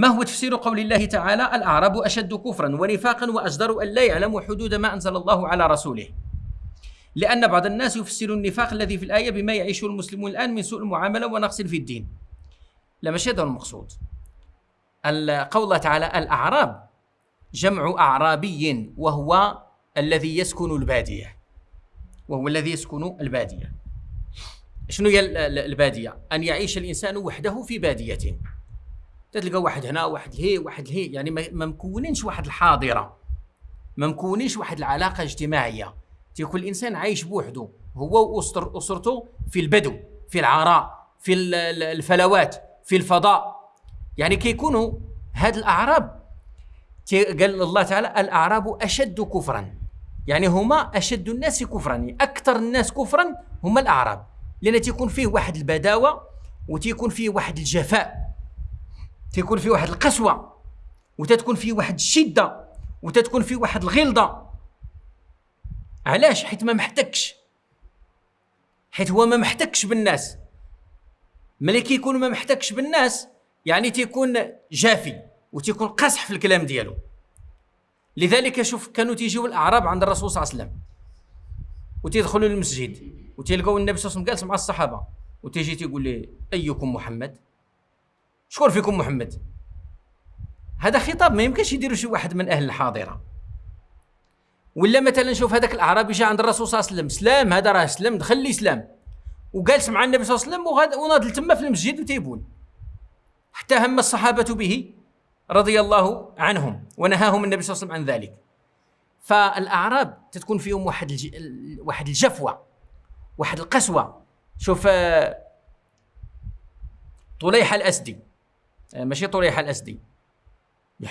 ما هو تفسير قول الله تعالى؟ الأعراب أشد كفرا ونفاقا وأجدر أن لا يعلموا حدود ما أنزل الله على رسوله. لأن بعض الناس يفسر النفاق الذي في الآية بما يعيشه المسلمون الآن من سوء المعاملة ونقص في الدين. لا ماشي هذا المقصود. قول الله تعالى الأعراب جمع أعرابي وهو الذي يسكن البادية. وهو الذي يسكن البادية. شنو هي البادية؟ أن يعيش الإنسان وحده في بادية. تلقى واحد هنا واحد لهي واحد لهي يعني ما مكونينش واحد الحاضرة. ما مكونينش واحد العلاقة اجتماعية. تيكون الإنسان عايش بوحده هو وأسر أسرته في البدو في العراء في الفلوات في الفضاء. يعني كيكونوا هاد الأعراب. قال الله تعالى الأعراب أشد كفرا. يعني هما أشد الناس كفرا. يعني أكثر الناس كفرا هما الأعراب. لأن تيكون فيه واحد البداوة وتيكون فيه واحد الجفاء. تيكون فيه واحد القسوة وتتكون فيه واحد الشدة وتتكون فيه واحد الغلظة. علاش؟ حيت ما محتكش. حيت هو ما محتكش بالناس. ملي كيكون ما محتكش بالناس يعني تيكون جافي وتيكون قاصح في الكلام ديالو. لذلك شوف كانوا تيجيو الأعراب عند الرسول صلى الله عليه وسلم. وتيدخلوا للمسجد وتلقاو النبي صلى الله عليه وسلم جالس مع الصحابة. وتيجي تيقول لي أيكم محمد؟ شكون فيكم محمد؟ هذا خطاب ما يمكنش يديروا شي واحد من أهل الحاضرة. ولا مثلا شوف هذاك الأعرابي جاء عند الرسول صلى الله عليه وسلم سلام هذا راه سلم دخل الاسلام وجالس مع النبي صلى الله عليه وسلم وناضل تما في المسجد وتيبون. حتى هم الصحابة به رضي الله عنهم ونهاهم النبي صلى الله عليه وسلم عن ذلك. فالأعراب تتكون فيهم واحد الج... واحد الجفوة واحد القسوة. شوف آه، طليحة الأسدي. ماشي طليحه الاسدي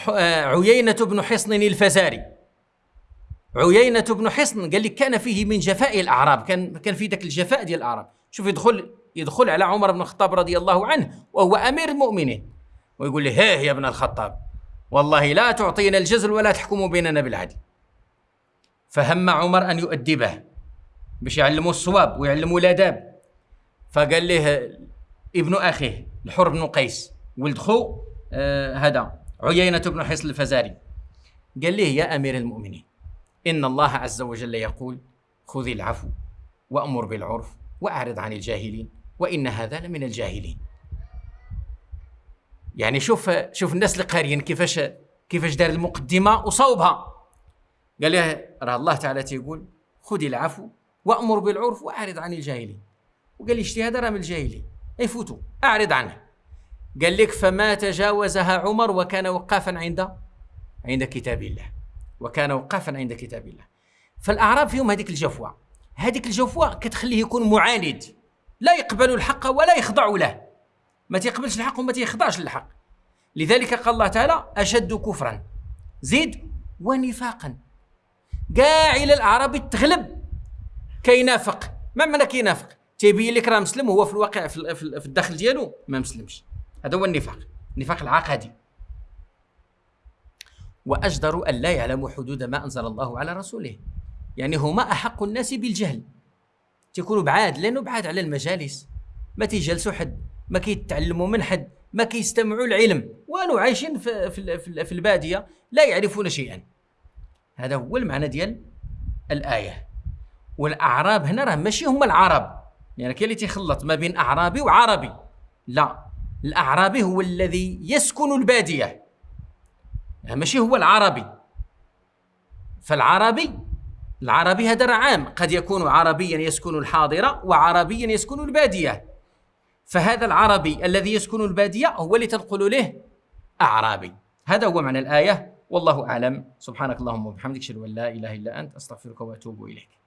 آه، عيينة بن حصن الفزاري. عيينة بن حصن قال لك كان فيه من جفاء الأعراب كان كان في ذاك الجفاء ديال الأعراب. شوف يدخل يدخل على عمر بن الخطاب رضي الله عنه وهو أمير المؤمنين. ويقول له هيه يا ابن الخطاب والله لا تعطينا الجزل ولا تحكم بيننا بالعدل. فهم عمر أن يؤدبه باش يعلموا الصواب ويعلموا الآداب. فقال له ابن أخيه الحر بن قيس ولد خو آه هذا عيينة بن حصن الفزاري. قال له يا أمير المؤمنين إن الله عز وجل يقول خذ العفو وأمر بالعرف وأعرض عن الجاهلين وإن هذا لمن الجاهلين. يعني شوف شوف الناس اللي قاريين كيفاش كيفاش دار المقدمة وصوبها قال له راه الله تعالى تيقول خذ العفو وأمر بالعرف وأعرض عن الجاهلين. وقال لي هذا راه من الجاهلين. يفوتوا أعرض عنه. قال لك فما تجاوزها عمر وكان وقافا عند عند كتاب الله. وكان وقافا عند كتاب الله. فالأعراب فيهم هذيك الجفوة. هذيك الجفوة كتخليه يكون معاند. لا يقبل الحق ولا يخضع له. ما تيقبلش الحق وما تيخضعش للحق. لذلك قال الله تعالى أشد كفرا. زيد ونفاقا. كاع إلى الاعرابي تغلب كينافق ما معنى كينافق تيبين لك راه مسلم وهو في الواقع في الداخل ديالو ما مسلمش. هذا هو النفاق النفاق العقدي. وأجدر أن لا يعلموا حدود ما أنزل الله على رسوله. يعني هما أحق الناس بالجهل. تيكونوا بعاد لأنه بعاد على المجالس. ما تيجلسوا حد ما كيتعلموا من حد ما كيستمعوا العلم. والو عايشين في, في, في البادية لا يعرفون شيئا. هذا هو المعنى ديال الآية. والأعراب هنا راه ماشي هما العرب. يعني كاين اللي تيخلط ما بين أعرابي وعربي. لا. الأعرابي هو الذي يسكن البادية. يعني ماشي هو العربي. فالعربي العربي هذا عام. قد يكون عربيا يسكن الحاضرة وعربيا يسكن البادية. فهذا العربي الذي يسكن البادية هو اللي تنقل له أعرابي. هذا هو معنى الآية. والله أعلم. سبحانك اللهم وبحمدك أشهد أن لا إله إلا أنت أستغفرك وأتوب إليك.